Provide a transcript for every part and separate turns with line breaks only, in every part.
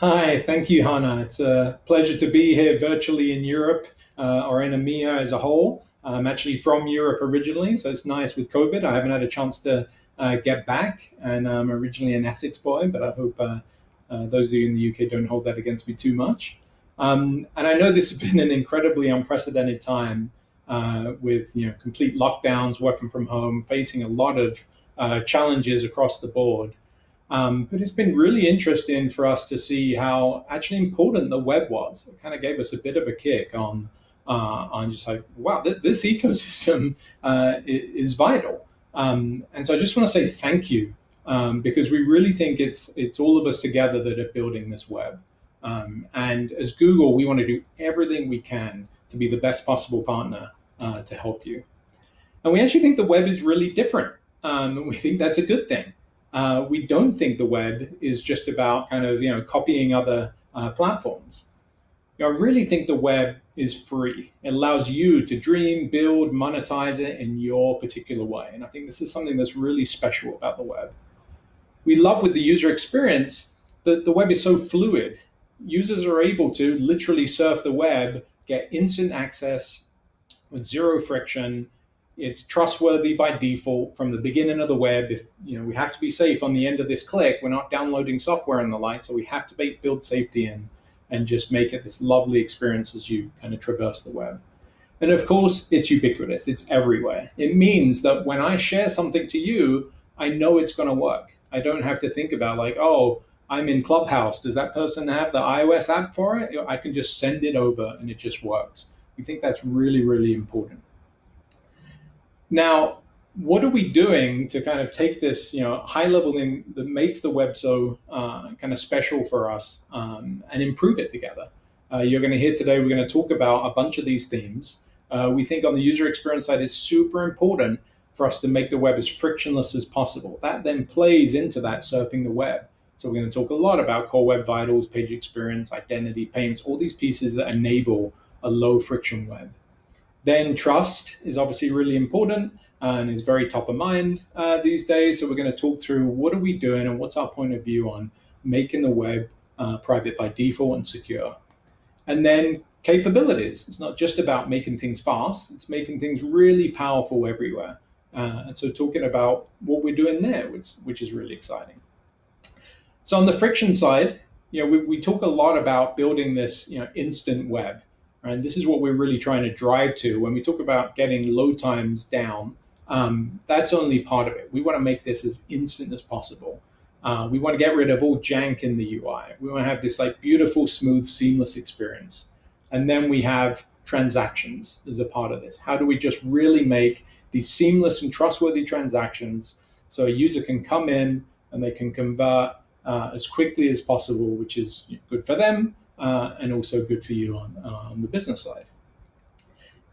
Hi, thank you, Hannah. It's a pleasure to be here virtually in Europe uh, or in EMEA as a whole. I'm actually from Europe originally, so it's nice with COVID. I haven't had a chance to uh, get back, and I'm originally an Essex boy, but I hope uh, uh those of you in the UK don't hold that against me too much. Um, and I know this has been an incredibly unprecedented time uh, with you know complete lockdowns, working from home, facing a lot of uh, challenges across the board. Um, but it's been really interesting for us to see how actually important the web was. It kind of gave us a bit of a kick on uh, on just like, wow, th- this ecosystem uh, is, vital. Um, and so I just want to say thank you um, because we really think it's it's all of us together that are building this web. Um, and as Google, we want to do everything we can to be the best possible partner uh, to help you. And we actually think the web is really different. Um, we think that's a good thing uh, we don't think the web is just about kind of you know copying other uh, platforms. You know, I really think the web is free. It allows you to dream, build, monetize it in your particular way. And I think this is something that's really special about the web. We love with the user experience that the web is so fluid. Users are able to literally surf the web, get instant access with zero friction, it's trustworthy by default from the beginning of the web. If you know we have to be safe on the end of this click, we're not downloading software and the like, so we have to build safety in and just make it this lovely experience as you kind of traverse the web. And of course, it's ubiquitous. It's everywhere. It means that when I share something to you, I know it's going to work. I don't have to think about like, oh, I'm in Clubhouse. Does that person have the iOS app for it? I can just send it over and it just works. We think that's really, really important. Now, what are we doing to kind of take this, you know, high level thing that makes the web so uh, kind of special for us um, and improve it together? Uh, you're going to hear today, we're going to talk about a bunch of these themes. Uh, we think on the user experience side, it's super important for us to make the web as frictionless as possible. That then plays into that surfing the web. So we're going to talk a lot about core web vitals, page experience, identity, payments, all these pieces that enable a low friction web. Then trust is obviously really important and is very top of mind uh, these days. So we're going to talk through what are we doing and what's our point of view on making the web uh, private by default and secure. And then capabilities. It's not just about making things fast, it's making things really powerful everywhere. Uh, and so talking about what we're doing there, which, which is really exciting. So on the friction side, you know, we, we talk a lot about building this, you know, instant web. And this is what we're really trying to drive to when we talk about getting load times down. Um, that's only part of it. We want to make this as instant as possible. Uh, we want to get rid of all jank in the UI. We want to have this like beautiful, smooth, seamless experience. And then we have transactions as a part of this. How do we just really make these seamless and trustworthy transactions so a user can come in and they can convert uh, as quickly as possible, which is good for them uh, and also good for you on, uh, on the business side.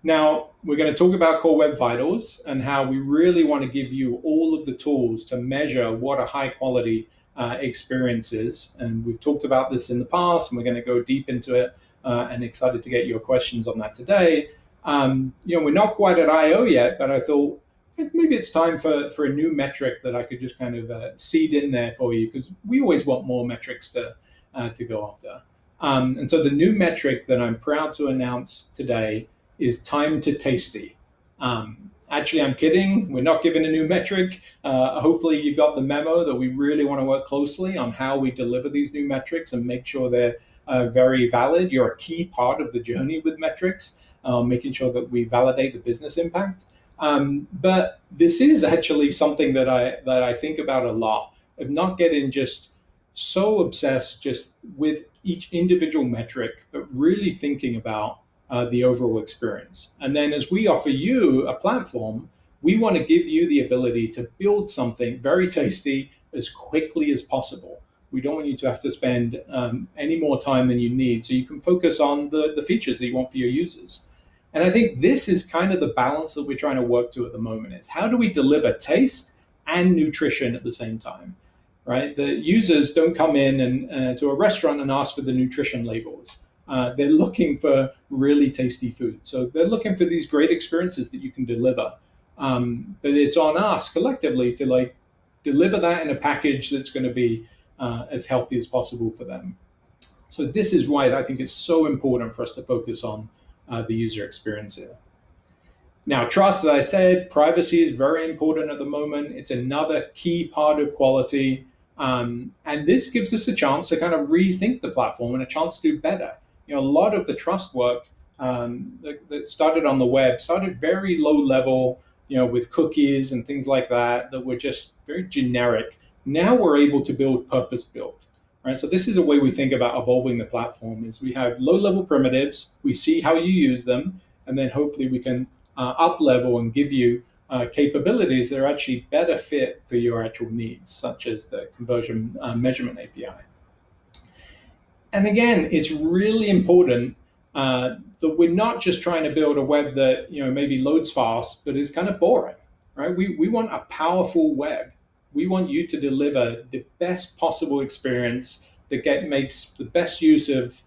Now, we're going to talk about Core Web Vitals and how we really want to give you all of the tools to measure what a high quality uh, experience is. And we've talked about this in the past, and we're going to go deep into it. Uh, and excited to get your questions on that today. Um, you know, we're not quite at I/O yet, but I thought maybe it's time for for a new metric that I could just kind of uh, seed in there for you because we always want more metrics to uh, to go after. Um, and so the new metric that I'm proud to announce today is time to tasty. Um, actually, I'm kidding. We're not giving a new metric. Uh, hopefully, you've got the memo that we really want to work closely on how we deliver these new metrics and make sure they're uh, very valid. You're a key part of the journey with metrics, uh, making sure that we validate the business impact. Um, but this is actually something that I that I think about a lot of not getting just so obsessed just with each individual metric, but really thinking about uh, the overall experience. And then as we offer you a platform, we want to give you the ability to build something very tasty as quickly as possible. We don't want you to have to spend um, any more time than you need so you can focus on the, the features that you want for your users. And I think this is kind of the balance that we're trying to work to at the moment is how do we deliver taste and nutrition at the same time? Right? The users don't come in and uh, to a restaurant and ask for the nutrition labels. Uh, they're looking for really tasty food. So they're looking for these great experiences that you can deliver. Um, but it's on us collectively to like deliver that in a package that's going to be uh, as healthy as possible for them. So this is why I think it's so important for us to focus on uh, the user experience here. Now, trust, as I said, privacy is very important at the moment. It's another key part of quality. Um, and this gives us a chance to kind of rethink the platform and a chance to do better. You know, a lot of the trust work um, that, that, started on the web started very low level, you know, with cookies and things like that, that were just very generic. Now we're able to build purpose built. Right? So this is a way we think about evolving the platform is we have low level primitives, we see how you use them, and then hopefully we can uh, up level and give you uh, capabilities that are actually better fit for your actual needs, such as the conversion uh, measurement API. And again, it's really important uh, that we're not just trying to build a web that you know maybe loads fast, but is kind of boring, right? We, we want a powerful web. We want you to deliver the best possible experience that get makes the best use of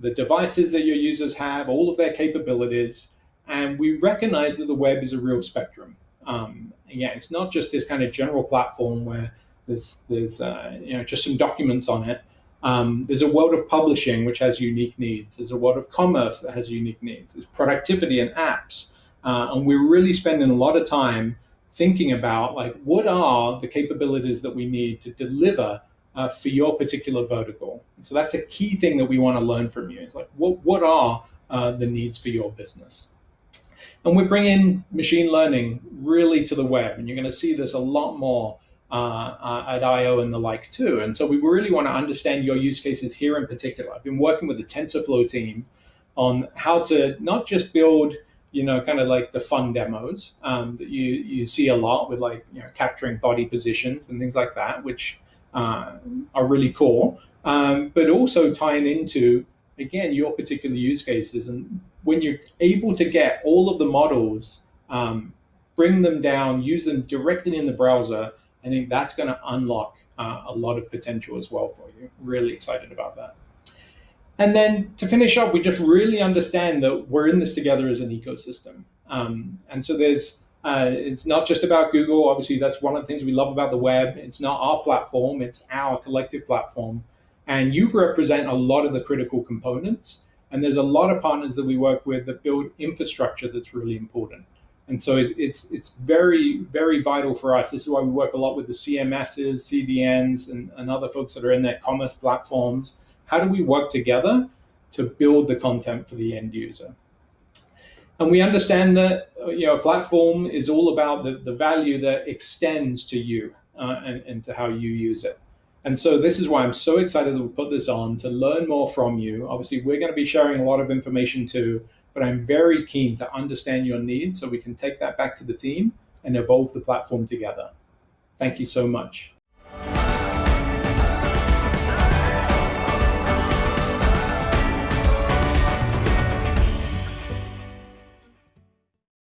the devices that your users have, all of their capabilities, and we recognize that the web is a real spectrum. Um, yeah, it's not just this kind of general platform where there's there's uh, you know just some documents on it. Um, there's a world of publishing which has unique needs. There's a world of commerce that has unique needs. There's productivity and apps, uh, and we're really spending a lot of time thinking about like what are the capabilities that we need to deliver uh, for your particular vertical. So that's a key thing that we want to learn from you. It's like what what are uh, the needs for your business? And we're bringing machine learning really to the web, and you're going to see this a lot more uh, uh, at I/O and the like too. And so we really want to understand your use cases here in particular. I've been working with the TensorFlow team on how to not just build, you know, kind of like the fun demos um, that you you see a lot with like you know capturing body positions and things like that, which uh, are really cool, um, but also tying into again your particular use cases and when you're able to get all of the models, um, bring them down, use them directly in the browser, I think that's going to unlock uh, a lot of potential as well for you. Really excited about that. And then to finish up, we just really understand that we're in this together as an ecosystem. Um, and so there's, uh, it's not just about Google. Obviously, that's one of the things we love about the web. It's not our platform, it's our collective platform. And you represent a lot of the critical components. And there's a lot of partners that we work with that build infrastructure that's really important. And so it, it's it's very very vital for us. This is why we work a lot with the CMSs, CDNs, and, and other folks that are in their commerce platforms. How do we work together to build the content for the end user? And we understand that you know a platform is all about the, the value that extends to you uh, and, and to how you use it. And so this is why I'm so excited that we put this on to learn more from you. Obviously, we're going to be sharing a lot of information too, but I'm very keen to understand your needs so we can take that back to the team and evolve the platform together. Thank you so much.